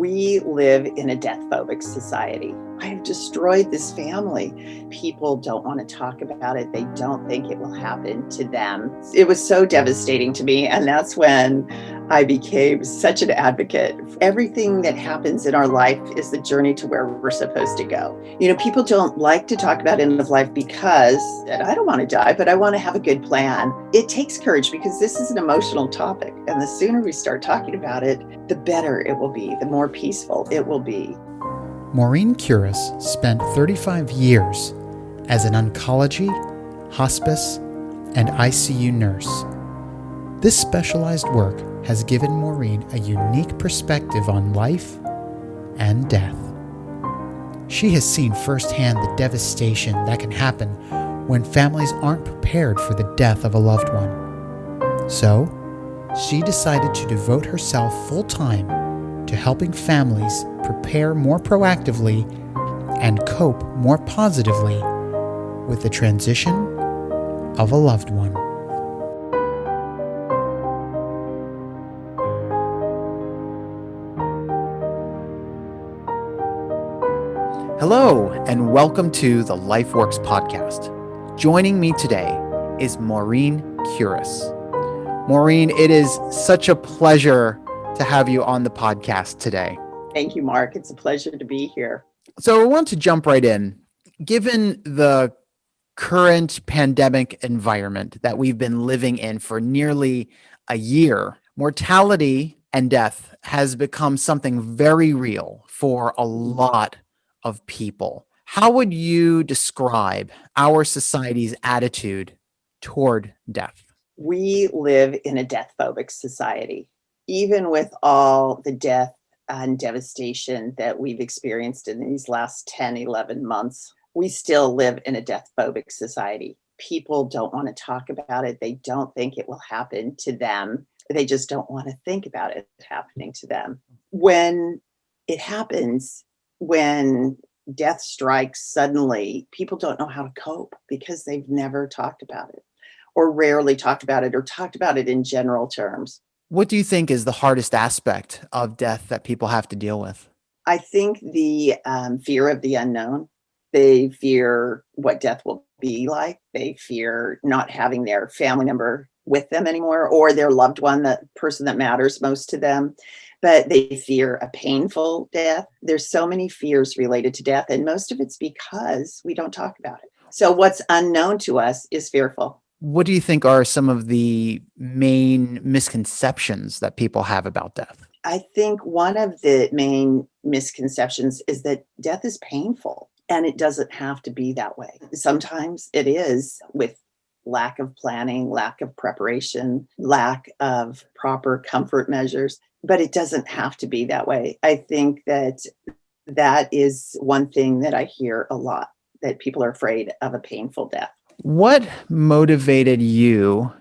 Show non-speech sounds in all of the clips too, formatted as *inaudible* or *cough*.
We live in a death phobic society. I have destroyed this family. People don't want to talk about it. They don't think it will happen to them. It was so devastating to me. And that's when I became such an advocate. Everything that happens in our life is the journey to where we're supposed to go. You know, people don't like to talk about end of life because I don't want to die, but I want to have a good plan. It takes courage because this is an emotional topic. And the sooner we start talking about it, the better it will be, the more peaceful it will be. Maureen Curis spent 35 years as an oncology, hospice, and ICU nurse. This specialized work has given Maureen a unique perspective on life and death. She has seen firsthand the devastation that can happen when families aren't prepared for the death of a loved one. So, she decided to devote herself full time to helping families prepare more proactively and cope more positively with the transition of a loved one. Hello, and welcome to the LifeWorks podcast. Joining me today is Maureen Curis. Maureen, it is such a pleasure to have you on the podcast today. Thank you, Mark. It's a pleasure to be here. So I want to jump right in. Given the current pandemic environment that we've been living in for nearly a year, mortality and death has become something very real for a lot of people. How would you describe our society's attitude toward death? We live in a death phobic society. Even with all the death and devastation that we've experienced in these last 10, 11 months, we still live in a death phobic society. People don't want to talk about it. They don't think it will happen to them. They just don't want to think about it happening to them. When it happens, when death strikes suddenly, people don't know how to cope because they've never talked about it or rarely talked about it or talked about it in general terms. What do you think is the hardest aspect of death that people have to deal with? I think the um, fear of the unknown. They fear what death will be like. They fear not having their family member with them anymore or their loved one, the person that matters most to them. But they fear a painful death. There's so many fears related to death, and most of it's because we don't talk about it. So, what's unknown to us is fearful. What do you think are some of the main misconceptions that people have about death? I think one of the main misconceptions is that death is painful and it doesn't have to be that way. Sometimes it is with lack of planning, lack of preparation, lack of proper comfort measures, but it doesn't have to be that way. I think that that is one thing that I hear a lot that people are afraid of a painful death. What motivated you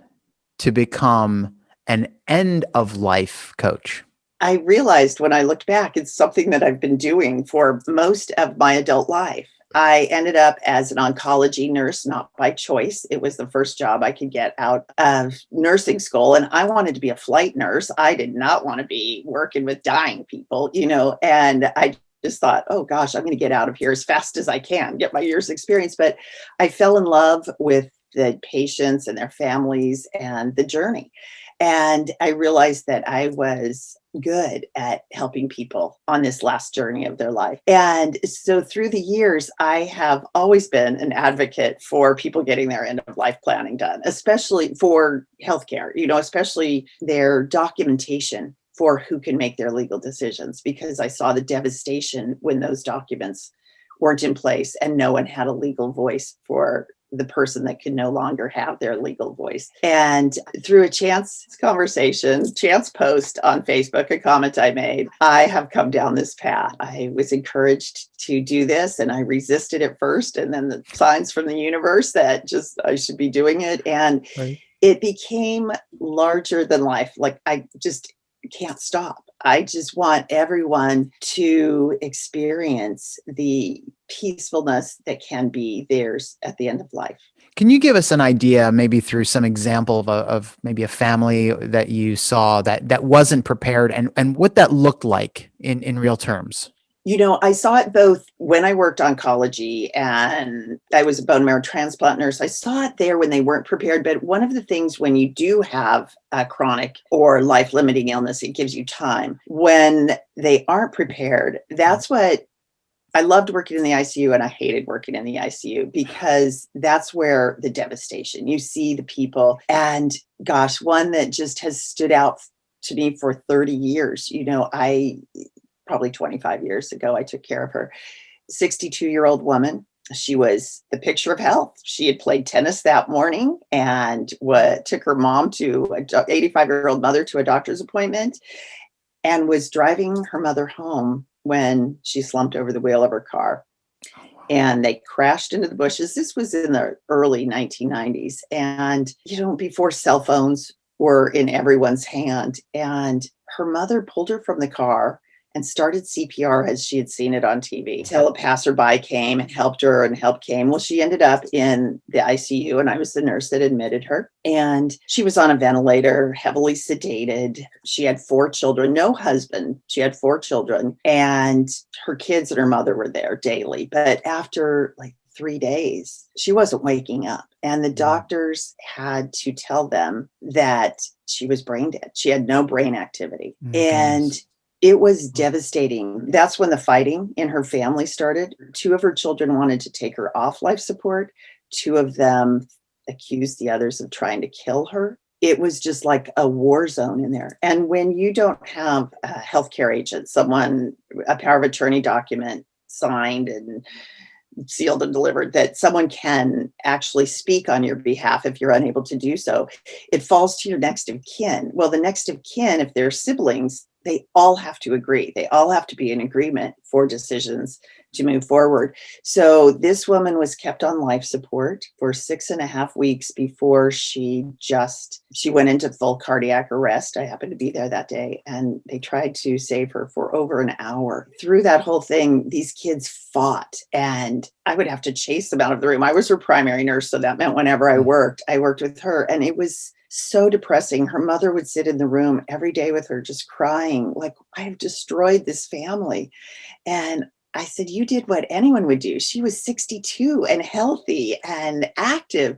to become an end of life coach? I realized when I looked back, it's something that I've been doing for most of my adult life. I ended up as an oncology nurse, not by choice. It was the first job I could get out of nursing school. And I wanted to be a flight nurse. I did not want to be working with dying people, you know, and I just thought, oh gosh, I'm going to get out of here as fast as I can, get my years experience. But I fell in love with the patients and their families and the journey. And I realized that I was good at helping people on this last journey of their life. And so through the years, I have always been an advocate for people getting their end of life planning done, especially for healthcare, you know, especially their documentation for who can make their legal decisions because I saw the devastation when those documents weren't in place and no one had a legal voice for the person that can no longer have their legal voice. And through a chance conversation, chance post on Facebook, a comment I made, I have come down this path. I was encouraged to do this and I resisted at first, and then the signs from the universe that just I should be doing it. And right. it became larger than life. Like I just can't stop. I just want everyone to experience the peacefulness that can be theirs at the end of life. Can you give us an idea, maybe through some example of, a, of maybe a family that you saw that that wasn't prepared, and and what that looked like in in real terms? You know, I saw it both when I worked oncology and I was a bone marrow transplant nurse. I saw it there when they weren't prepared. But one of the things when you do have a chronic or life limiting illness, it gives you time. When they aren't prepared, that's what I loved working in the ICU and I hated working in the ICU because that's where the devastation you see the people. And gosh, one that just has stood out to me for 30 years. You know, I probably 25 years ago, I took care of her. 62 year old woman. She was the picture of health. She had played tennis that morning and what took her mom to a 85 year old mother to a doctor's appointment and was driving her mother home when she slumped over the wheel of her car. Oh, and they crashed into the bushes. This was in the early 1990s. And, you know, before cell phones were in everyone's hand. And her mother pulled her from the car and started CPR as she had seen it on TV. Till a passerby came and helped her and help came. Well, she ended up in the ICU and I was the nurse that admitted her. And she was on a ventilator, heavily sedated. She had four children, no husband. She had four children and her kids and her mother were there daily. But after like three days, she wasn't waking up. And the mm. doctors had to tell them that she was brain dead. She had no brain activity. Oh, and. It was mm-hmm. devastating. That's when the fighting in her family started. Two of her children wanted to take her off life support. Two of them accused the others of trying to kill her. It was just like a war zone in there. And when you don't have a healthcare agent, someone, a power of attorney document signed and sealed and delivered that someone can actually speak on your behalf if you're unable to do so. It falls to your next of kin. Well, the next of kin, if they're siblings, they all have to agree. They all have to be in agreement for decisions to move forward. So this woman was kept on life support for six and a half weeks before she just she went into full cardiac arrest. I happened to be there that day and they tried to save her for over an hour. Through that whole thing, these kids fought and I would have to chase them out of the room. I was her primary nurse, so that meant whenever I mm. worked, I worked with her and it was so depressing. Her mother would sit in the room every day with her, just crying, like, I've destroyed this family. And I said, You did what anyone would do. She was 62 and healthy and active.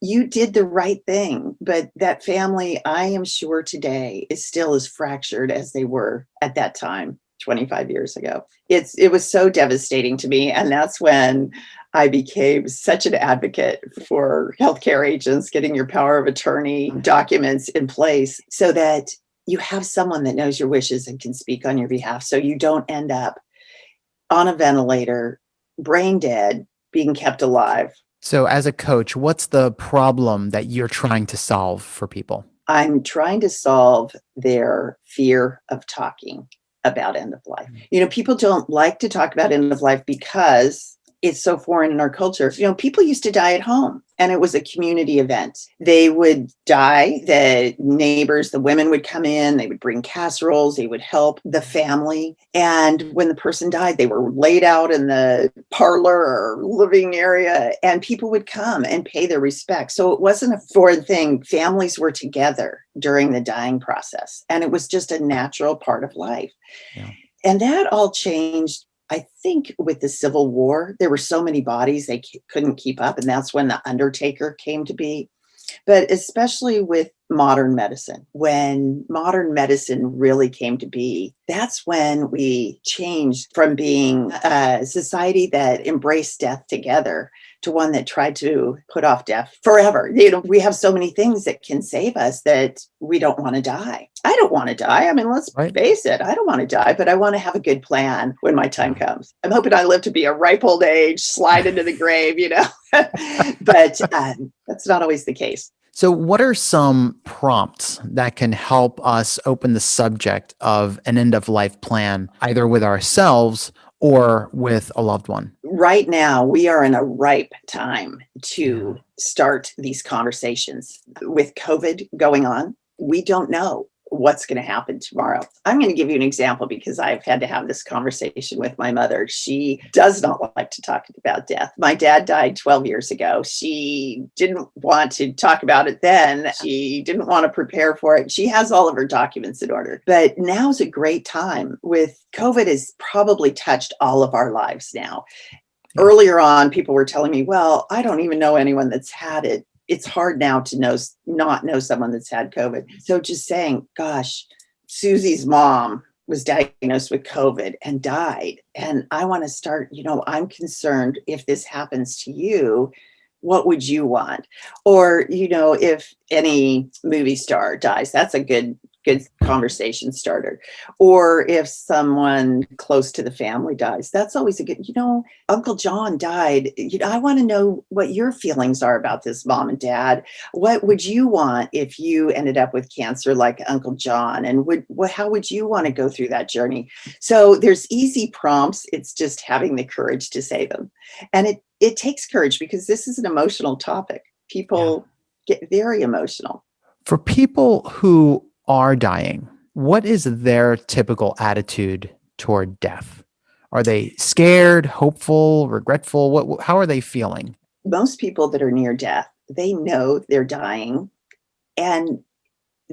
You did the right thing. But that family, I am sure today, is still as fractured as they were at that time. 25 years ago. It's it was so devastating to me and that's when I became such an advocate for healthcare agents getting your power of attorney mm-hmm. documents in place so that you have someone that knows your wishes and can speak on your behalf so you don't end up on a ventilator, brain dead, being kept alive. So, as a coach, what's the problem that you're trying to solve for people? I'm trying to solve their fear of talking about end of life. Mm. You know, people don't like to talk about end of life because it's so foreign in our culture. You know, people used to die at home and it was a community event. They would die, the neighbors, the women would come in, they would bring casseroles, they would help the family. And when the person died, they were laid out in the parlor or living area and people would come and pay their respects. So it wasn't a foreign thing. Families were together during the dying process and it was just a natural part of life. Yeah. And that all changed I think with the Civil War, there were so many bodies they couldn't keep up. And that's when the Undertaker came to be. But especially with modern medicine, when modern medicine really came to be, that's when we changed from being a society that embraced death together to one that tried to put off death forever. You know, we have so many things that can save us that we don't want to die. I don't want to die. I mean, let's right. face it, I don't want to die, but I want to have a good plan when my time comes. I'm hoping I live to be a ripe old age, slide into the grave, you know, *laughs* but um, that's not always the case. So, what are some prompts that can help us open the subject of an end of life plan, either with ourselves or with a loved one? Right now, we are in a ripe time to start these conversations. With COVID going on, we don't know what's going to happen tomorrow. I'm going to give you an example because I've had to have this conversation with my mother. She does not like to talk about death. My dad died 12 years ago. She didn't want to talk about it then. She didn't want to prepare for it. She has all of her documents in order. But now's a great time with COVID has probably touched all of our lives now. Earlier on, people were telling me, well, I don't even know anyone that's had it it's hard now to know not know someone that's had COVID. So just saying, gosh, Susie's mom was diagnosed with COVID and died. And I want to start, you know, I'm concerned if this happens to you, what would you want? Or, you know, if any movie star dies, that's a good good conversation starter. Or if someone close to the family dies, that's always a good, you know, Uncle John died. You know, I want to know what your feelings are about this, mom and dad. What would you want if you ended up with cancer like Uncle John? And would what how would you want to go through that journey? So there's easy prompts. It's just having the courage to say them. And it it takes courage because this is an emotional topic. People yeah. get very emotional. For people who are dying, what is their typical attitude toward death? Are they scared, hopeful, regretful? What, how are they feeling? Most people that are near death, they know they're dying and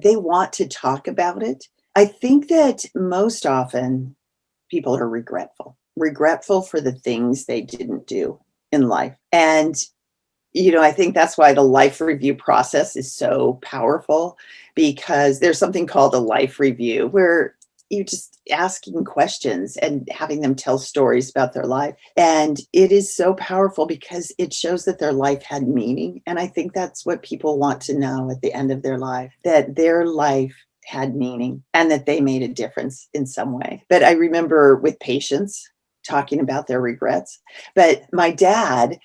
they want to talk about it. I think that most often people are regretful, regretful for the things they didn't do in life. And you know, I think that's why the life review process is so powerful because there's something called a life review where you just asking questions and having them tell stories about their life. And it is so powerful because it shows that their life had meaning. And I think that's what people want to know at the end of their life that their life had meaning and that they made a difference in some way. But I remember with patients talking about their regrets. But my dad,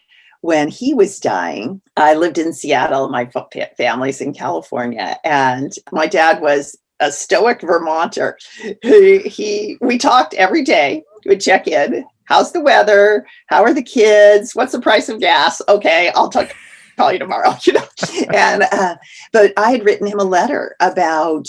when he was dying, I lived in Seattle, my family's in California, and my dad was a stoic Vermonter. He, he we talked every day. We would check in. How's the weather? How are the kids? What's the price of gas? Okay, I'll talk call you tomorrow. *laughs* You know, and uh, but I had written him a letter about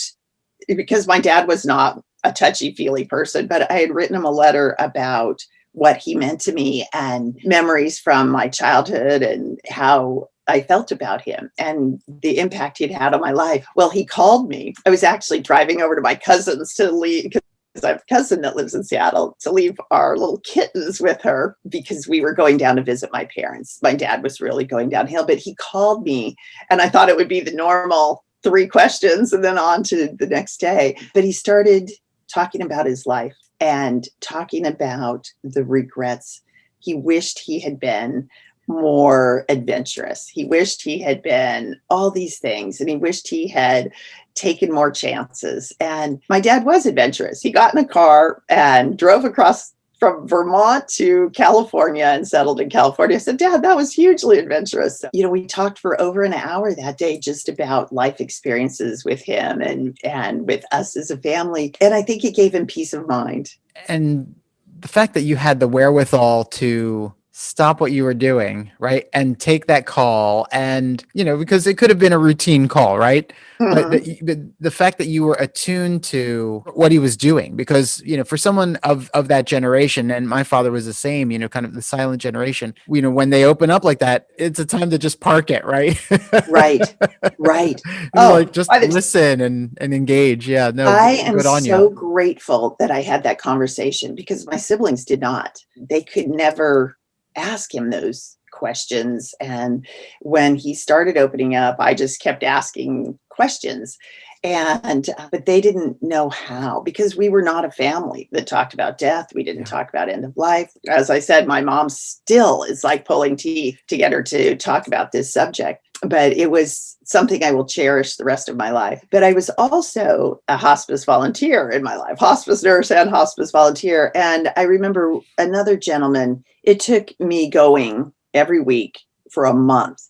because my dad was not a touchy feely person, but I had written him a letter about what he meant to me and memories from my childhood and how I felt about him and the impact he'd had on my life. Well, he called me. I was actually driving over to my cousin's to leave because I have a cousin that lives in Seattle to leave our little kittens with her because we were going down to visit my parents. My dad was really going downhill, but he called me and I thought it would be the normal three questions and then on to the next day. But he started talking about his life and talking about the regrets. He wished he had been more adventurous. He wished he had been all these things and he wished he had taken more chances. And my dad was adventurous. He got in a car and drove across from Vermont to California and settled in California. I said, Dad, that was hugely adventurous. So, you know, we talked for over an hour that day just about life experiences with him and and with us as a family. And I think it gave him peace of mind. And the fact that you had the wherewithal to stop what you were doing, right? And take that call. And, you know, because it could have been a routine call, right? Mm-hmm. But, the, the, the, fact that you were attuned to what he was doing, because, you know, for someone of, of that generation, and my father was the same, you know, kind of the silent generation, you know, when they open up like that, it's a time to just park it, right? right. Right. *laughs* oh, like just listen and, and engage. Yeah. No, I am so you. grateful that I had that conversation because my siblings did not. They could never ask him those questions. And when he started opening up, I just kept asking questions. And, uh, but they didn't know how because we were not a family that talked about death. We didn't yeah. talk about end of life. As I said, my mom still is like pulling teeth to get her to talk about this subject but it was something I will cherish the rest of my life. But I was also a hospice volunteer in my life, hospice nurse and hospice volunteer. And I remember another gentleman, it took me going every week for a month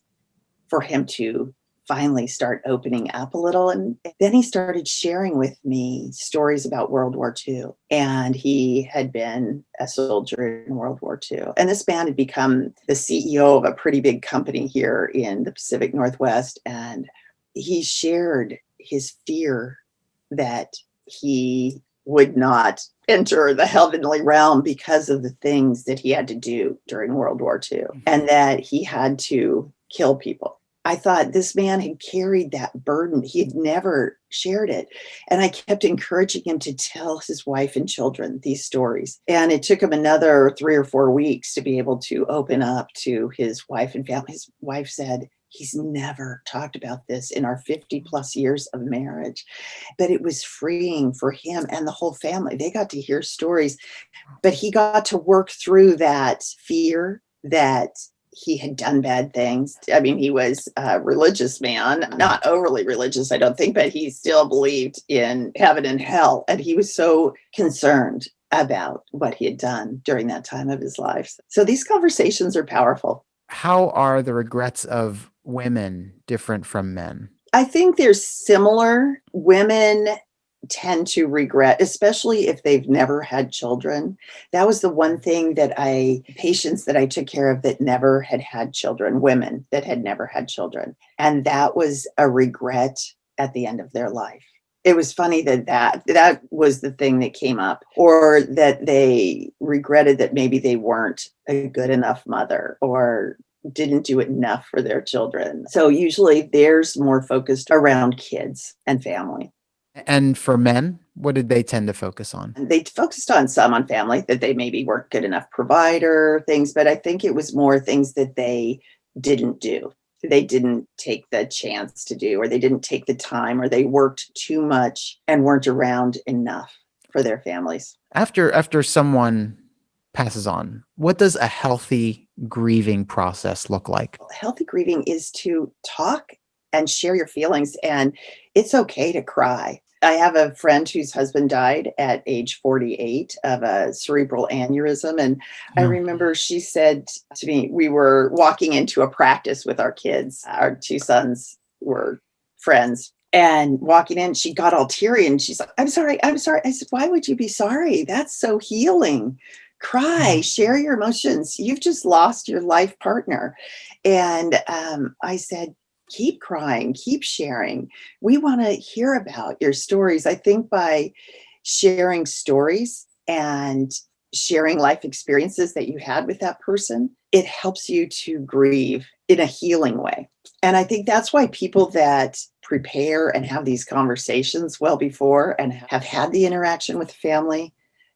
for him to finally start opening up a little. And then he started sharing with me stories about World War II. And he had been a soldier in World War II. And this man had become the CEO of a pretty big company here in the Pacific Northwest. And he shared his fear that he would not enter the heavenly realm because of the things that he had to do during World War II Mm-hmm. and that he had to kill people. I thought this man had carried that burden. He had never shared it. And I kept encouraging him to tell his wife and children these stories. And it took him another three or four weeks to be able to open up to his wife and family. His wife said, He's never talked about this in our 50 plus years of marriage. But it was freeing for him and the whole family. They got to hear stories, but he got to work through that fear that he had done bad things. I mean, he was a religious man, mm-hmm. not overly religious, I don't think, but he still believed in heaven and hell. And he was so concerned about what he had done during that time of his life. So these conversations are powerful. How are the regrets of women different from men? I think they're similar. Women tend to regret, especially if they've never had children. That was the one thing that I, patients that I took care of that never had had children, women that had never had children. And that was a regret at the end of their life. It was funny that that, that was the thing that came up, or that they regretted that maybe they weren't a good enough mother or didn't do enough for their children. So usually theirs more focused around kids and family. And for men, what did they tend to focus on? They focused on some on family that they maybe weren't good enough provider things, but I think it was more things that they didn't do. They didn't take the chance to do, or they didn't take the time, or they worked too much and weren't around enough for their families. After after someone passes on, what does a healthy grieving process look like? Healthy grieving is to talk and share your feelings, and it's okay to cry. I have a friend whose husband died at age 48 of a cerebral aneurysm. And I Hmm. remember she said to me, we were walking into a practice with our kids. Our two sons were friends. And walking in, she got all teary and she's like, I'm sorry, I'm sorry. I said, Why would you be sorry? That's so healing. Cry, share your emotions. You've just lost your life partner. And um, I said, keep crying, keep sharing. We want to hear about your stories. I think by sharing stories and sharing life experiences that you had with that person, it helps you to grieve in a healing way. And I think that's why people that prepare and have these conversations well before and have had the interaction with family,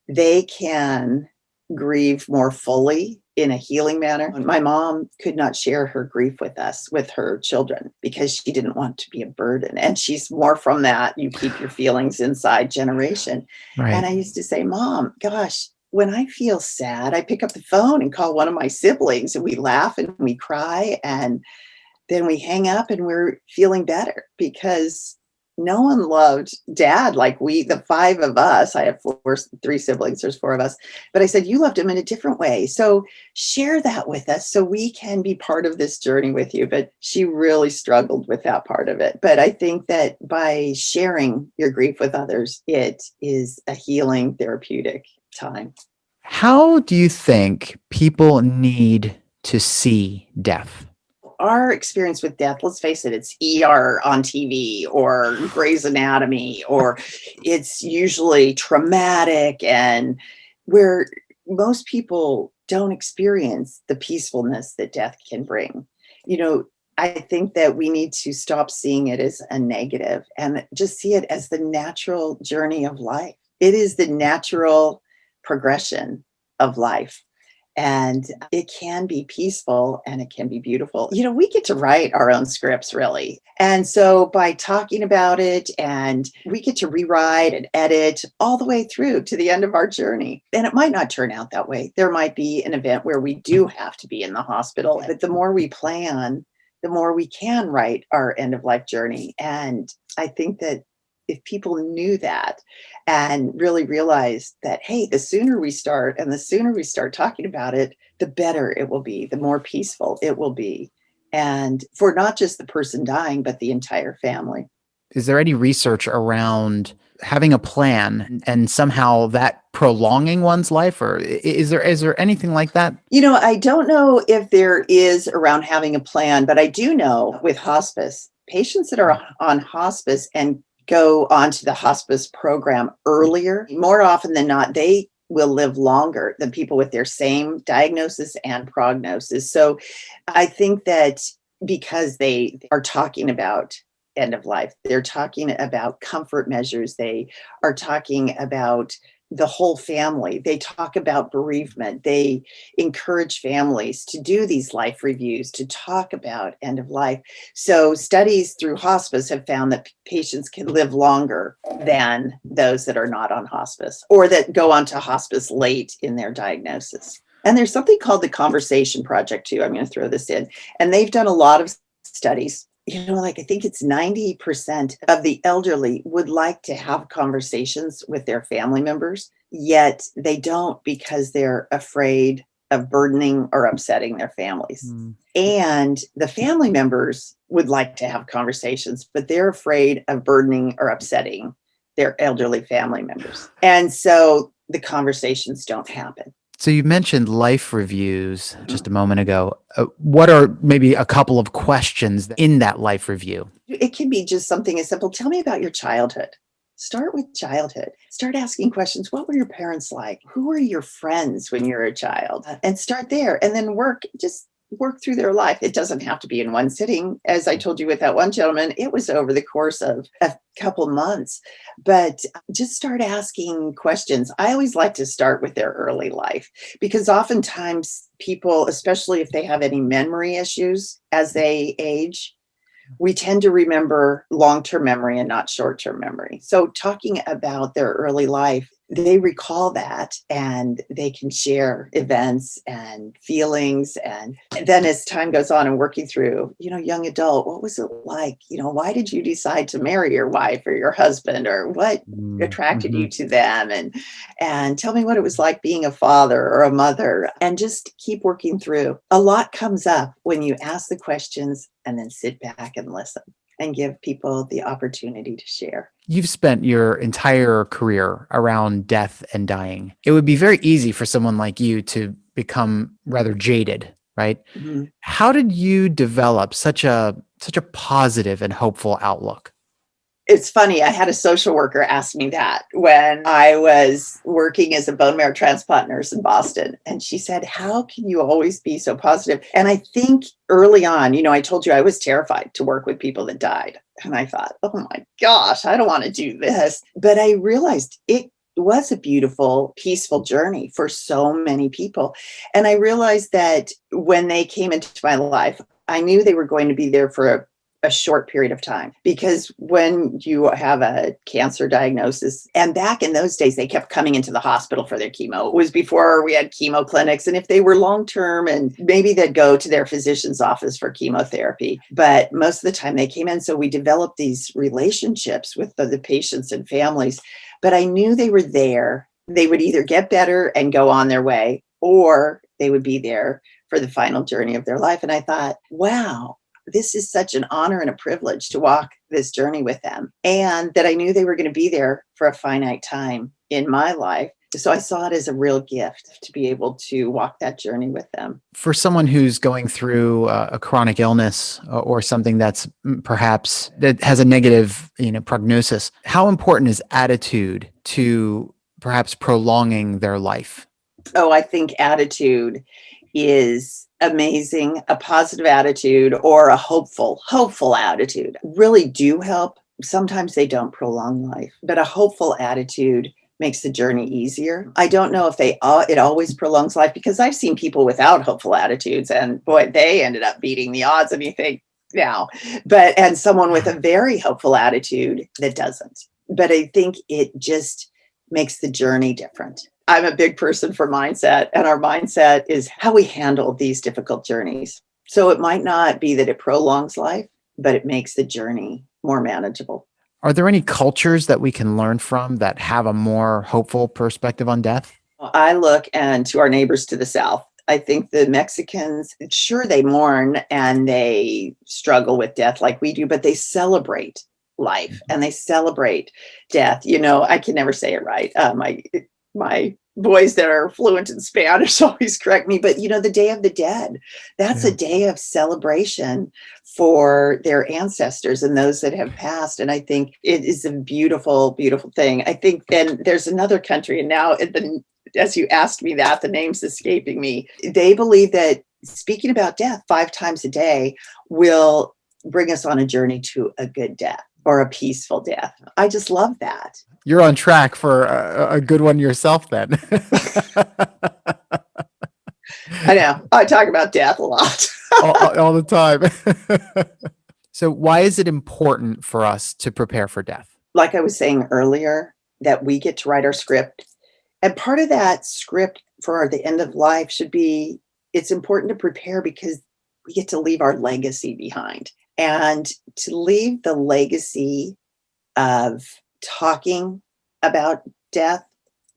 they can grieve more fully in a healing manner. Mm-hmm. My mom could not share her grief with us, with her children, because she didn't want to be a burden. And she's more from that you keep your feelings inside generation. Right. And I used to say, Mom, gosh, when I feel sad, I pick up the phone and call one of my siblings and we laugh and we cry. And then we hang up and we're feeling better because no one loved dad like we, the five of us. I have four, three siblings, there's four of us. But I said, You loved him in a different way. So share that with us so we can be part of this journey with you. But she really struggled with that part of it. But I think that by sharing your grief with others, it is a healing therapeutic time. How do you think people need to see death? Our experience with death, let's face it, it's ER on TV or Grey's Anatomy, or it's usually traumatic and where most people don't experience the peacefulness that death can bring. You know, I think that we need to stop seeing it as a negative and just see it as the natural journey of life. It is the natural progression of life. And it can be peaceful and it can be beautiful. You know, we get to write our own scripts, really. And so by talking about it, and we get to rewrite and edit all the way through to the end of our journey. And it might not turn out that way. There might be an event where we do have to be in the hospital, but the more we plan, the more we can write our end of life journey. And I think that if people knew that and really realized that, hey, the sooner we start and the sooner we start talking about it, the better it will be, the more peaceful it will be. And for not just the person dying, but the entire family. Is there any research around having a plan and somehow that prolonging one's life or is there is there anything like that? You know, I don't know if there is around having a plan, but I do know with hospice, patients that are on hospice and go onto the hospice program earlier, more often than not, they will live longer than people with their same diagnosis and prognosis. So I think that because they are talking about end of life, they're talking about comfort measures, they are talking about the whole family. They talk about bereavement. They encourage families to do these life reviews, to talk about end of life. So studies through hospice have found that patients can live longer than those that are not on hospice or that go on to hospice late in their diagnosis. And there's something called the Conversation Project too. I'm going to throw this in. And they've done a lot of studies you know, like I think it's 90% of the elderly would like to have conversations with their family members, yet they don't because they're afraid of burdening or upsetting their families. Mm. And the family members would like to have conversations, but they're afraid of burdening or upsetting their elderly family members. And so the conversations don't happen. So you mentioned life reviews just a moment ago. Uh, what are maybe a couple of questions in that life review? It can be just something as simple. Tell me about your childhood. Start with childhood. Start asking questions. What were your parents like? Who were your friends when you were a child? And start there and then work just work through their life. It doesn't have to be in one sitting. As I told you with that one gentleman, it was over the course of a couple months. But just start asking questions. I always like to start with their early life because oftentimes people, especially if they have any memory issues as they age, we tend to remember long-term memory and not short-term memory. So talking about their early life they recall that and they can share events and feelings. And, then as time goes on and working through you know young adult what was it like? You know why did you decide to marry your wife or your husband or what mm-hmm. attracted you mm-hmm. to them? And and tell me what it was like being a father or a mother and just keep working through. A lot comes up when you ask the questions and then sit back and listen and give people the opportunity to share. You've spent your entire career around death and dying. It would be very easy for someone like you to become rather jaded, right? Mm-hmm. How did you develop such a such a positive and hopeful outlook? It's funny. I had a social worker ask me that when I was working as a bone marrow transplant nurse in Boston. And she said, How can you always be so positive? And I think early on, you know, I told you I was terrified to work with people that died. And I thought, Oh my gosh, I don't want to do this. But I realized it was a beautiful, peaceful journey for so many people. And I realized that when they came into my life, I knew they were going to be there for a a short period of time because when you have a cancer diagnosis and back in those days they kept coming into the hospital for their chemo. It was before we had chemo clinics and if they were long term and maybe they'd go to their physician's office for chemotherapy but most of the time they came in. So we developed these relationships with the, the patients and families but i knew they were there. They would either get better and go on their way or they would be there for the final journey of their life. And i thought wow this is such an honor and a privilege to walk this journey with them. And that I knew they were going to be there for a finite time in my life. So I saw it as a real gift to be able to walk that journey with them. For someone who's going through uh, a chronic illness uh, or something that's mm, perhaps that has a negative, you know, prognosis, how important is attitude to perhaps prolonging their life? Oh, I think attitude is amazing, a positive attitude or a hopeful, hopeful attitude really do help. Sometimes they don't prolong life, but a hopeful attitude makes the journey easier. I don't know if they uh, it always prolongs life because I've seen people without hopeful attitudes and boy, they ended up beating the odds and you think now. But and someone with a very hopeful attitude that doesn't. But I think it just makes the journey different. I'm a big person for mindset, and our mindset is how we handle these difficult journeys. So it might not be that it prolongs life, but it makes the journey more manageable. Are there any cultures that we can learn from that have a more hopeful perspective on death? I look and to our neighbors to the south. I think the Mexicans, sure, they mourn and they struggle with death like we do, but they celebrate life mm-hmm. and they celebrate death. You know, I can never say it right. Uh, my my boys that are fluent in Spanish *laughs* always correct me, but you know, the Day of the Dead, that's Yeah. a day of celebration for their ancestors and those that have passed. And I think it is a beautiful, beautiful thing. I think then there's another country, and now the, as you asked me that, the name's escaping me. They believe that speaking about death five times a day will bring us on a journey to a good death or a peaceful death. I just love that. You're on track for a, a good one yourself, then. *laughs* I know. I talk about death a lot. *laughs* all, all- all the time. *laughs* so, why is it important for us to prepare for death? like I was saying earlier, that we get to write our script. And part of that script for the end of life should be it's important to prepare because we get to leave our legacy behind. And to leave the legacy of talking about death,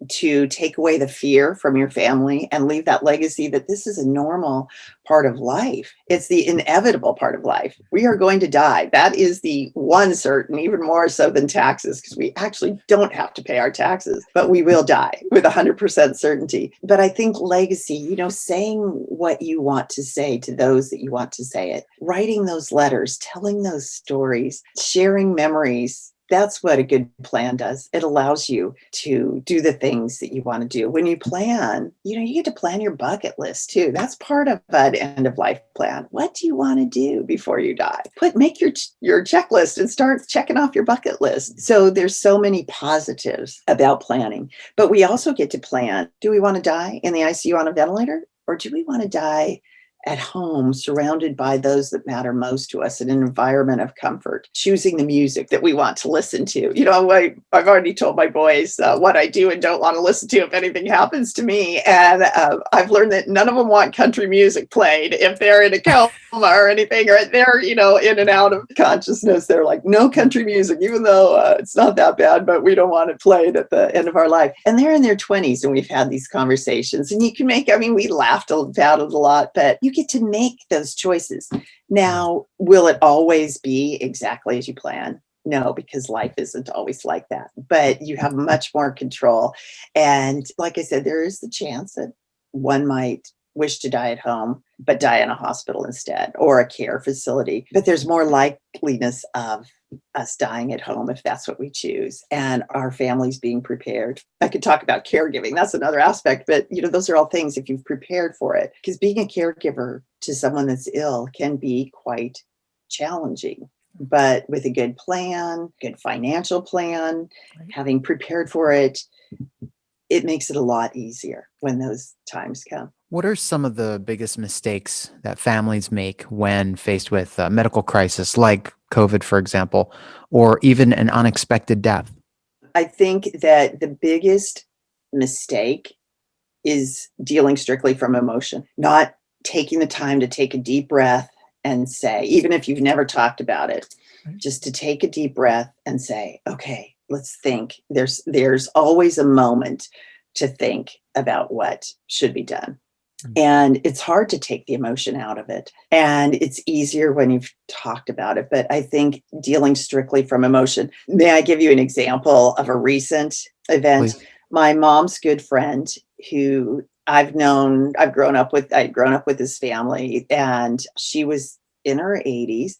to take away the fear from your family and leave that legacy that this is a normal part of life. It's the inevitable part of life. We are going to die. That is the one certain, even more so than taxes, because we actually don't have to pay our taxes, but we will die with 100% certainty. But I think legacy, you know, saying what you want to say to those that you want to say it, writing those letters, telling those stories, sharing memories. That's what a good plan does. It allows you to do the things that you want to do. When you plan, you know, you get to plan your bucket list too. That's part of an end of life plan. What do you want to do before you die? Put make your your checklist and start checking off your bucket list. So there's so many positives about planning. But we also get to plan, do we want to die in the ICU on a ventilator or do we want to die at home, surrounded by those that matter most to us in an environment of comfort, choosing the music that we want to listen to. You know, I, I've already told my boys uh, what I do and don't want to listen to if anything happens to me. And uh, I've learned that none of them want country music played if they're in a coma or anything, or they're, you know, in and out of consciousness. They're like, no country music, even though uh, it's not that bad, but we don't want it played at the end of our life. And they're in their 20s and we've had these conversations. And you can make, I mean, we laughed about it a lot, but you get to make those choices. Now, will it always be exactly as you plan? No, because life isn't always like that, but you have much more control. And like I said, there is the chance that one might wish to die at home, but die in a hospital instead or a care facility. But there's more likeliness of us dying at home if that's what we choose and our families being prepared. I could talk about caregiving. That's another aspect, but you know, those are all things if you've prepared for it. Because being a caregiver to someone that's ill can be quite challenging. But with a good plan, good financial plan, having prepared for it, it makes it a lot easier when those times come. What are some of the biggest mistakes that families make when faced with a medical crisis like COVID, for example, or even an unexpected death? I think that the biggest mistake is dealing strictly from emotion, not taking the time to take a deep breath and say, even if you've never talked about it, just to take a deep breath and say, okay, let's think. There's there's always a moment to think about what should be done. Mm. And it's hard to take the emotion out of it. And it's easier when you've talked about it. But I think dealing strictly from emotion. May I give you an example of a recent event? Please. My mom's good friend who I've known, I've grown up with, I'd grown up with his family, and she was in her 80s.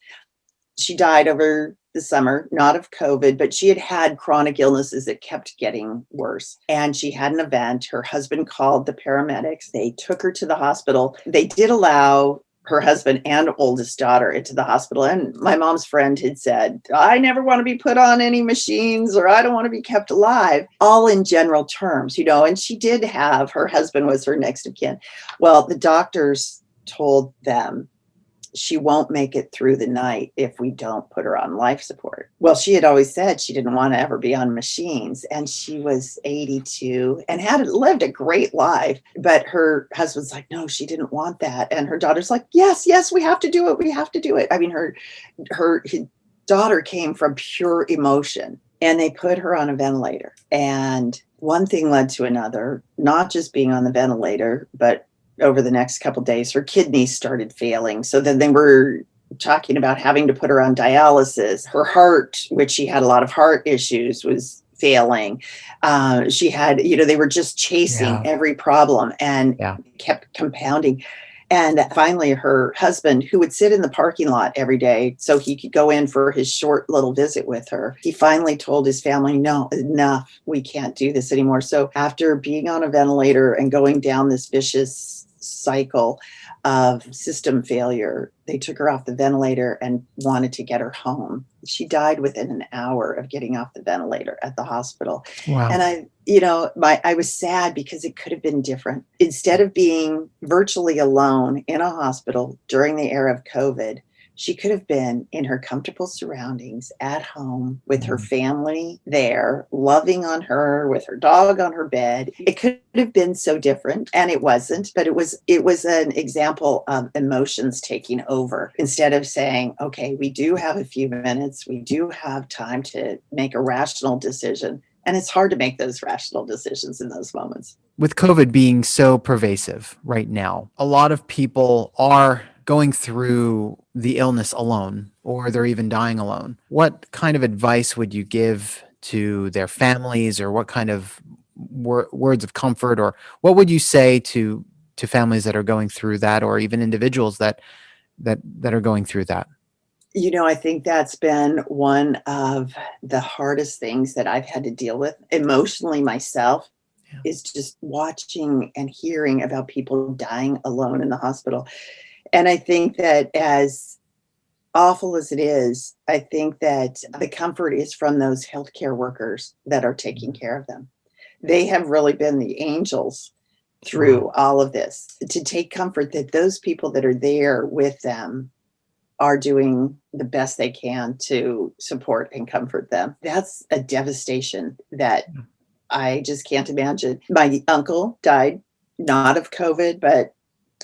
She died over the summer, not of COVID, but she had had chronic illnesses that kept getting worse. And she had an event. Her husband called the paramedics. They took her to the hospital. They did allow her husband and oldest daughter into the hospital. And my mom's friend had said, I never want to be put on any machines or I don't want to be kept alive, all in general terms, you know. And she did have her husband was her next of kin. Well, the doctors told them she won't make it through the night if we don't put her on life support. Well, she had always said she didn't want to ever be on machines, and she was 82 and had lived a great life. But her husband's like, no, she didn't want that, and her daughter's like, yes, yes, we have to do it. We have to do it. I mean, her her daughter came from pure emotion, and they put her on a ventilator, and one thing led to another. Not just being on the ventilator, but over the next couple days her kidneys started failing so then they were talking about having to put her on dialysis her heart which she had a lot of heart issues was failing. Uh, she had, you know, they were just chasing Yeah. every problem and Yeah. kept compounding. And finally, her husband, who would sit in the parking lot every day so he could go in for his short little visit with her, he finally told his family, No, enough. We can't do this anymore. So, after being on a ventilator and going down this vicious cycle of system failure, they took her off the ventilator and wanted to get her home. She died within an hour of getting off the ventilator at the hospital. Wow. And I, you know, my I was sad because it could have been different. Instead of being virtually alone in a hospital during the era of COVID, she could have been in her comfortable surroundings at home with her Mhm. family there, loving on her with her dog on her bed. It could have been so different and it wasn't, but it was it was an example of emotions taking over. Instead of saying, "Okay, we do have a few minutes. We do have time to make a rational decision." And it's hard to make those rational decisions in those moments. with COVID being so pervasive right now, a lot of people are going through the illness alone or they're even dying alone. What kind of advice would you give to their families or what kind of wor- words of comfort or what would you say to to families that are going through that or even individuals that that that are going through that? You know, I think that's been one of the hardest things that I've had to deal with emotionally myself Yeah. is just watching and hearing about people dying alone in the hospital. And I think that as awful as it is, I think that the comfort is from those healthcare workers that are taking care of them. They have really been the angels through all of this to take comfort that those people that are there with them are doing the best they can to support and comfort them. That's a devastation that hmm. I just can't imagine. My uncle died not of COVID, but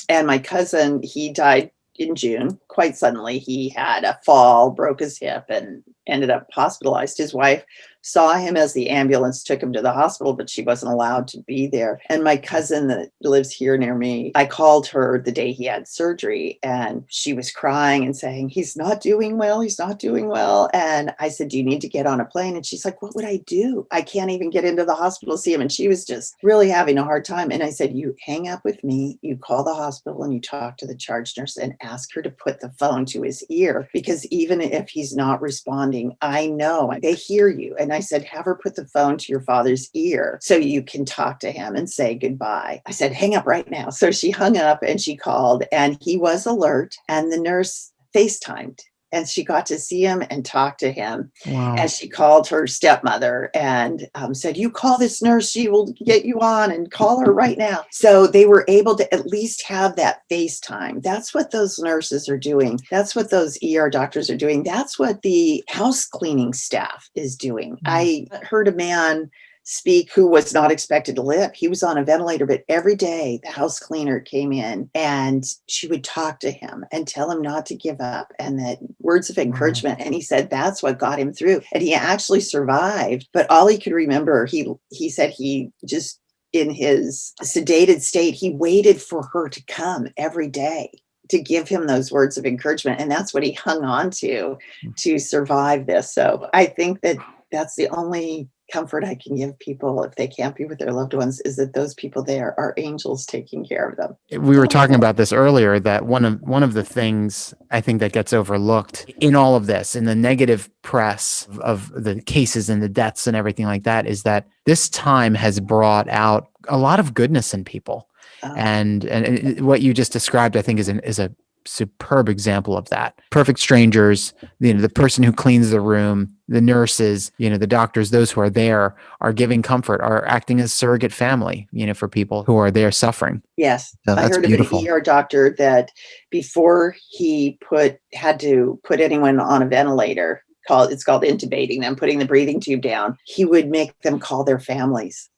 and my cousin, he died in June quite suddenly. He had a fall, broke his hip, and ended up hospitalized. His wife saw him as the ambulance took him to the hospital, but she wasn't allowed to be there. And my cousin that lives here near me, I called her the day he had surgery and she was crying and saying, He's not doing well. He's not doing well. And I said, Do you need to get on a plane? And she's like, What would I do? I can't even get into the hospital to see him. And she was just really having a hard time. And I said, You hang up with me, you call the hospital and you talk to the charge nurse and ask her to put the phone to his ear because even if he's not responding, I know they hear you. And I said, have her put the phone to your father's ear so you can talk to him and say goodbye. I said, hang up right now. So she hung up and she called, and he was alert. And the nurse FaceTimed and she got to see him and talk to him. Wow. And she called her stepmother and um, said, You call this nurse, she will get you on and call her right now. So they were able to at least have that FaceTime. That's what those nurses are doing. That's what those ER doctors are doing. That's what the house cleaning staff is doing. I heard a man speak who was not expected to live. He was on a ventilator, but every day the house cleaner came in and she would talk to him and tell him not to give up and that words of encouragement. And he said that's what got him through. And he actually survived, but all he could remember, he he said he just in his sedated state, he waited for her to come every day to give him those words of encouragement. And that's what he hung on to hmm. to survive this. So I think that that's the only comfort I can give people if they can't be with their loved ones is that those people there are angels taking care of them. Eh, we were talking about this earlier that one of one of the things I think that gets overlooked in all of this in the negative press of the cases and the deaths and everything like that is that this time has brought out a lot of goodness in people Um, and and it- what you just described I think is an is a superb example of that perfect strangers you know the person who cleans the room the nurses you know the doctors those who are there are giving comfort are acting as surrogate family you know for people who are there suffering Yes, So I heard beautiful. of an ER doctor that before he put had to put anyone on a ventilator, called it's called intubating them, putting the breathing tube down. He would make them call their families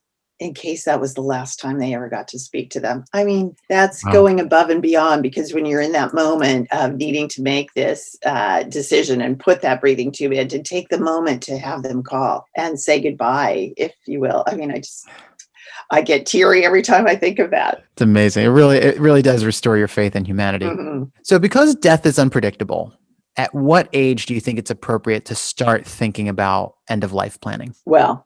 in case that was the last time they ever got to speak to them. I mean, that's Wow. going above and beyond because when you're in that moment of needing to make this uh, decision and put that breathing tube in, to take the moment to have them call and say goodbye, if you will. I mean, I just I get teary every time I think of that. It's amazing. It really, it really does restore your faith in humanity. Mhm. So, because death is unpredictable, at what age do you think it's appropriate to start thinking about end of life planning? Well,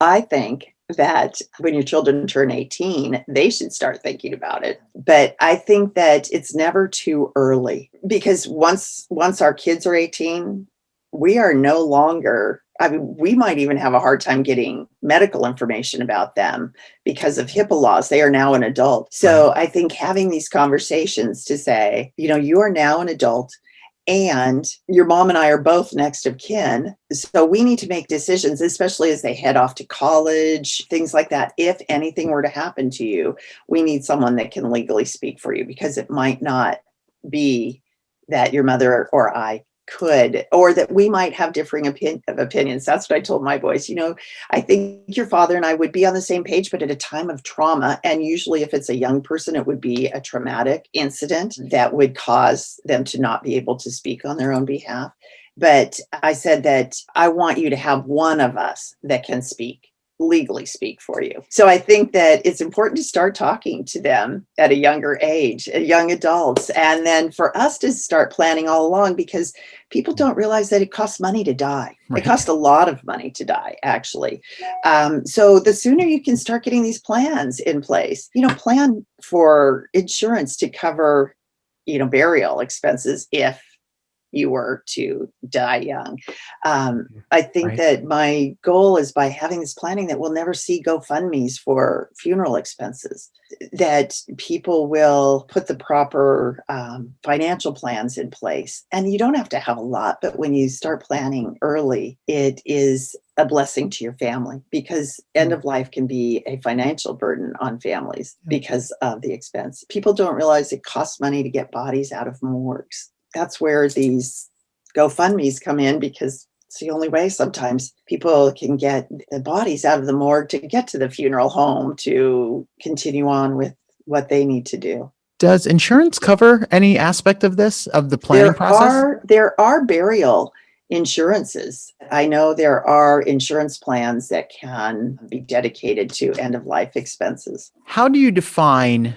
I think that when your children turn 18, they should start thinking about it. But I think that it's never too early because once once our kids are 18, we are no longer I mean, we might even have a hard time getting medical information about them because of HIPAA laws. They are now an adult. So I think having these conversations to say, you know, you are now an adult and your mom and I are both next of kin. So we need to make decisions, especially as they head off to college, things like that. If anything were to happen to you, we need someone that can legally speak for you because it might not be that your mother or I could or that we might have differing opinion, opinions. That's what i told my boys you know i think your father and i would be on the same page but at a time of trauma and usually if it's a young person it would be a traumatic incident that would cause them to not be able to speak on their own behalf. But i said that i want you to have one of us that can speak legally speak for you. So I think that it's important to start talking to them at a younger age, young adults, and then for us to start planning all along because people don't realize that it costs money to die. Right. It costs a lot of money to die, actually. Um, so the sooner you can start getting these plans in place, you know, plan for insurance to cover, you know, burial expenses if you were to die young. Um, I think right. that my goal is by having this planning that we'll never see GoFundMe's for funeral expenses, that people will put the proper um, financial plans in place. And you don't have to have a lot, but when you start planning early, it is a blessing to your family because end mm. of life can be a financial burden on families because of the expense. People don't realize it costs money to get bodies out of morgues that's where these GoFundMe's come in because it's the only way sometimes people can get the bodies out of the morgue to get to the funeral home to continue on with what they need to do. Does insurance cover any aspect of this, of the planning there process? Are, there are burial insurances. I know there are insurance plans that can be dedicated to end of life expenses. How do you define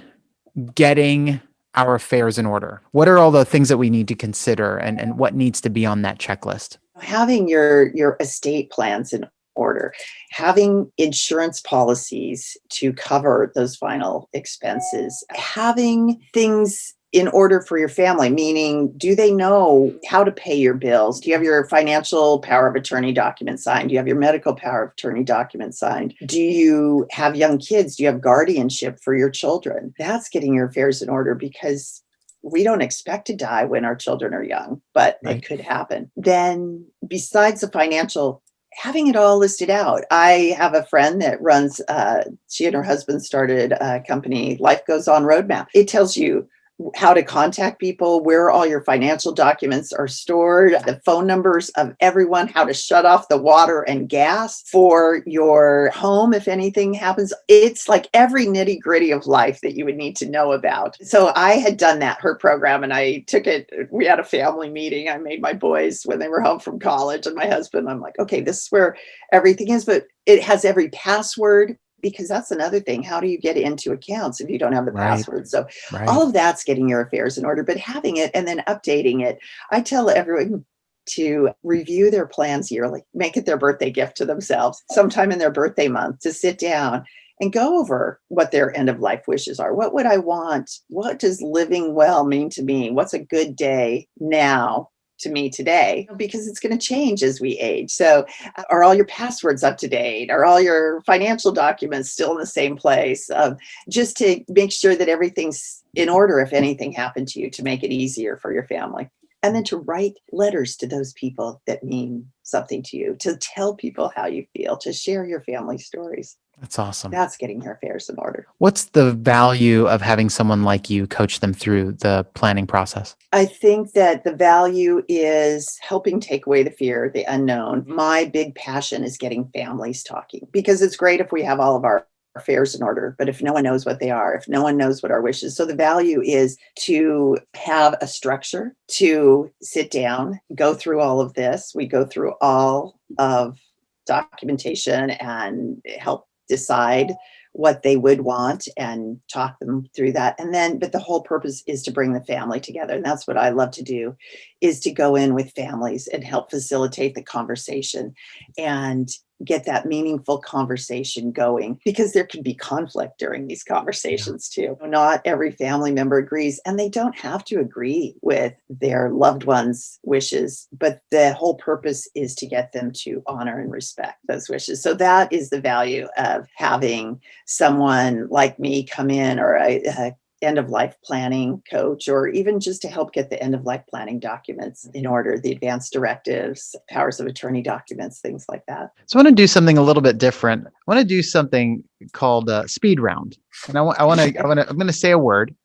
getting our affairs in order? What are all the things that we need to consider and, and what needs to be on that checklist? Having your, your estate plans in order, having insurance policies to cover those final expenses, having things in order for your family, meaning do they know how to pay your bills? Do you have your financial power of attorney document signed? Do you have your medical power of attorney document signed? Do you have young kids? Do you have guardianship for your children? That's getting your affairs in order because we don't expect to die when our children are young, but right. it could happen. Then, besides the financial having it all listed out. I have a friend that runs, uh, she and her husband started a company, Life Goes On Roadmap. It tells you how to contact people, where all your financial documents are stored, the phone numbers of everyone, how to shut off the water and gas for your home if anything happens. It's like every nitty gritty of life that you would need to know about. So I had done that, her program, and I took it. We had a family meeting. I made my boys when they were home from college and my husband. I'm like, okay, this is where everything is, but it has every password because that's another thing. How do you get into accounts if you don't have the right. password? So right. all of that's getting your affairs in order, but having it and then updating it. I tell everyone to review their plans yearly, make it their birthday gift to themselves, sometime in their birthday month to sit down and go over what their end of life wishes are. What would I want? What does living well mean to me? What's a good day now to me today because it's going to change as we age. So, uh, are all your passwords up to date? Are all your financial documents still in the same place? Um, just to make sure that everything's in order if anything happened to you to make it easier for your family. And then to write letters to those people that mean something to you, to tell people how you feel, to share your family stories. That's awesome. That's getting your affairs in order. What's the value of having someone like you coach them through the planning process? I think that the value is helping take away the fear, the unknown. Mm-hmm. My big passion is getting families talking because it's great if we have all of our affairs in order, but if no one knows what they are, if no one knows what our wishes, so the value is to have a structure, to sit down, go through all of this. We go through all of documentation and help decide what they would want and talk them through that. And then but the whole purpose is to bring the family together and that's what i love to do is to go in with families and help facilitate the conversation. And get that meaningful conversation going because there can be conflict during these conversations too. Not every family member agrees, and they don't have to agree with their loved one's wishes, but the whole purpose is to get them to honor and respect those wishes. So that is the value of having someone like me come in or a, a end of life planning coach, or even just to help get the end of life planning documents in order, the advanced directives, powers of attorney documents, things like that. So I want to do something a little bit different. I want to do something called a speed round. And I want, I want to, I want to, I'm going to say a word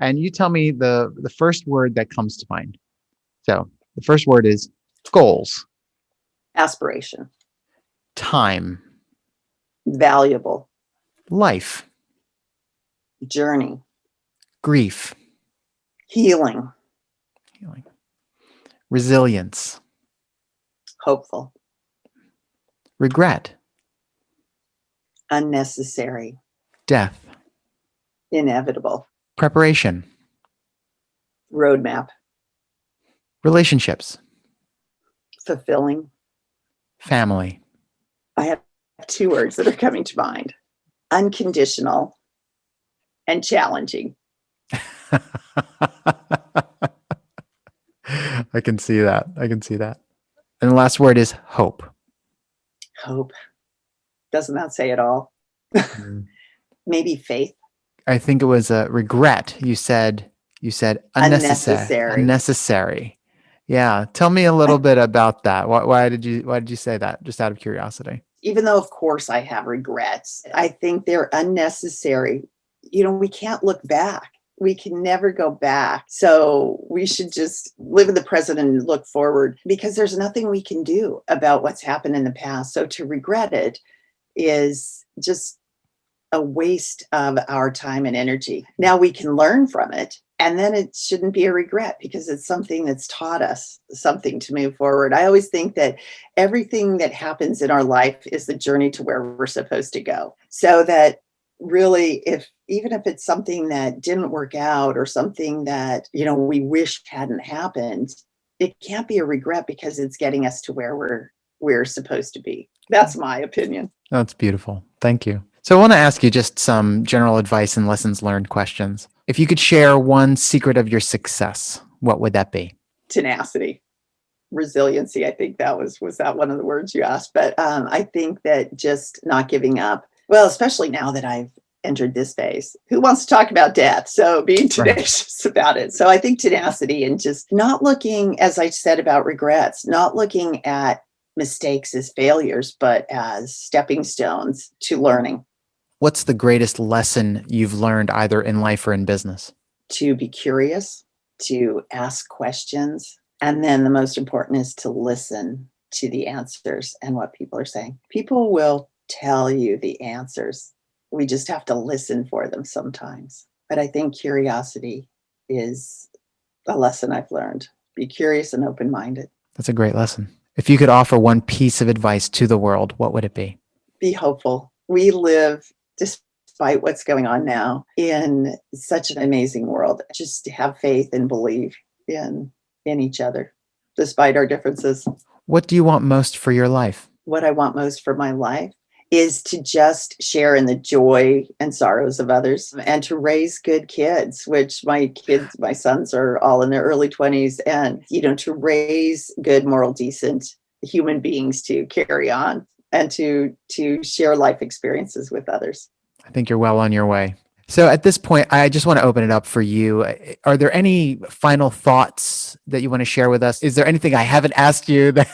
and you tell me the, the first word that comes to mind. So the first word is goals, Aspiration, time, valuable, life, journey, grief, healing, healing, resilience, hopeful, regret, unnecessary, death, inevitable, preparation, roadmap, relationships, fulfilling. family. I have two words that are coming to mind. Unconditional and challenging. *laughs* I can see that. I can see that. And the last word is hope. Hope. Doesn't that say it all? Mm. *laughs* Maybe faith. I think it was a regret. You said you said unnecessary. Unnecessary. Unnecessary. Yeah. Tell me a little bit about that. Why, why did you why did you say that? Just out of curiosity. Even though, of course, I have regrets, I think they're unnecessary. You know, we can't look back. We can never go back. So we should just live in the present and look forward because there's nothing we can do about what's happened in the past. So to regret it is just a waste of our time and energy. Now we can learn from it. And then it shouldn't be a regret because it's something that's taught us something to move forward. I always think that everything that happens in our life is the journey to where we're supposed to go. So that really, if even if it's something that didn't work out or something that, you know, we wish hadn't happened, it can't be a regret because it's getting us to where we're we're supposed to be. That's my opinion. That's beautiful. Thank you. So I want to ask you just some general advice and lessons learned questions. If you could share one secret of your success, what would that be? tenacity resiliency i think that was was that one of the words you asked but um, i think that just not giving up well especially now that i've entered this phase who wants to talk about death so being Right. tenacious *laughs* about it so i think tenacity and just not looking as i said about regrets not looking at mistakes as failures but as stepping stones to learning What's the greatest lesson you've learned either in life or in business? to be curious, to ask questions. And then the most important is to listen to the answers and what people are saying. People will tell you the answers. We just have to listen for them sometimes. But I think curiosity is a lesson I've learned. Be curious and open minded. That's a great lesson. If you could offer one piece of advice to the world, what would it be? Be hopeful. We live, despite what's going on now, in such an amazing world. Just have faith and believe in in each other, despite our differences. What do you want most for your life? What I want most for my life is to just share in the joy and sorrows of others and to raise good kids, which my kids, my sons are all in their early 20s, and you know, to raise good, moral, decent human beings to carry on and to to share life experiences with others. I think you're well on your way. So at this point, I just want to open it up for you. Are there any final thoughts that you want to share with us? Is there anything I haven't asked you *laughs* that,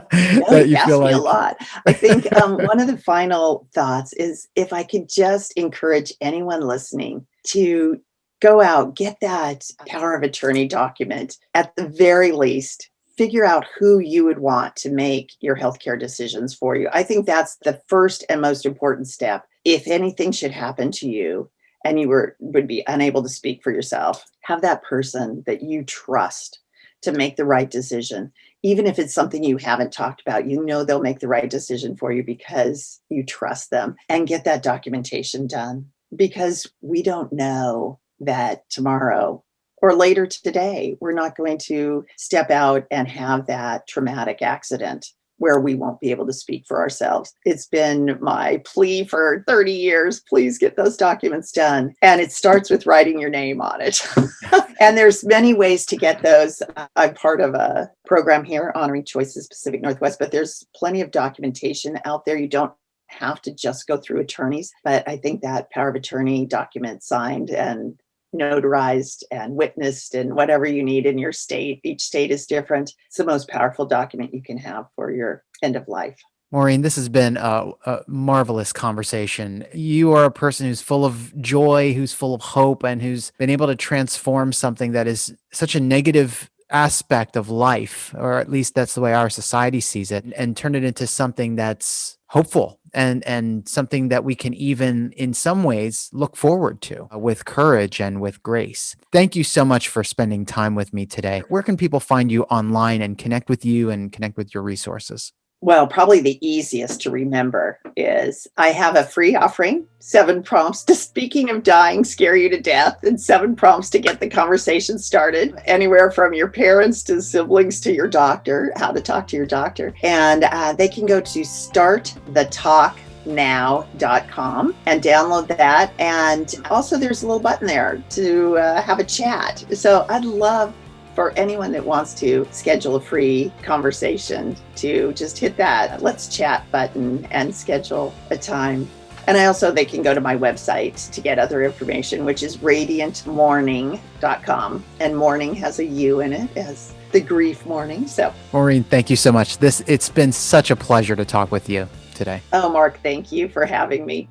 Well, that you feel like? a lot. I think um, one of the final thoughts is if I could just encourage anyone listening to go out, get that power of attorney document at the very least. Figure out who you would want to make your healthcare decisions for you. I think that's the first and most important step. If anything should happen to you and you were would be unable to speak for yourself, have that person that you trust to make the right decision. Even if it's something you haven't talked about, you know they'll make the right decision for you because you trust them and get that documentation done. Because we don't know that tomorrow or later today we're not going to step out and have that traumatic accident where we won't be able to speak for ourselves. It's been my plea for 30 years, please get those documents done. And it starts with writing your name on it. *laughs* and there's many ways to get those. I'm part of a program here honoring choices Pacific Northwest, but there's plenty of documentation out there. You don't have to just go through attorneys, but I think that power of attorney document signed and notarized and witnessed and whatever you need in your state. Each state is different. It's the most powerful document you can have for your end of life. Maureen, this has been a, a, marvelous conversation. You are a person who's full of joy, who's full of hope, and who's been able to transform something that is such a negative aspect of life, or at least that's the way our society sees it, and turn it into something that's hopeful and and something that we can even in some ways look forward to uh, with courage and with grace. Thank you so much for spending time with me today. Where can people find you online and connect with you and connect with your resources? Well, probably the easiest to remember is I have a free offering, seven prompts to *laughs* speaking of dying scare you to death, and seven prompts to get the conversation started, anywhere from your parents to siblings to your doctor, how to talk to your doctor. And uh, they can go to startthetalknow.com and download that. And also, there's a little button there to uh, have a chat. So I'd love for anyone that wants to schedule a free conversation to just hit that let's chat button and schedule a time. And I also, they can go to my website to get other information, which is radiantmourning.com. And mourning has a U in it as the grief mourning. So, Maureen, thank you so much. This, it's been such a pleasure to talk with you today. Oh, Mark, thank you for having me.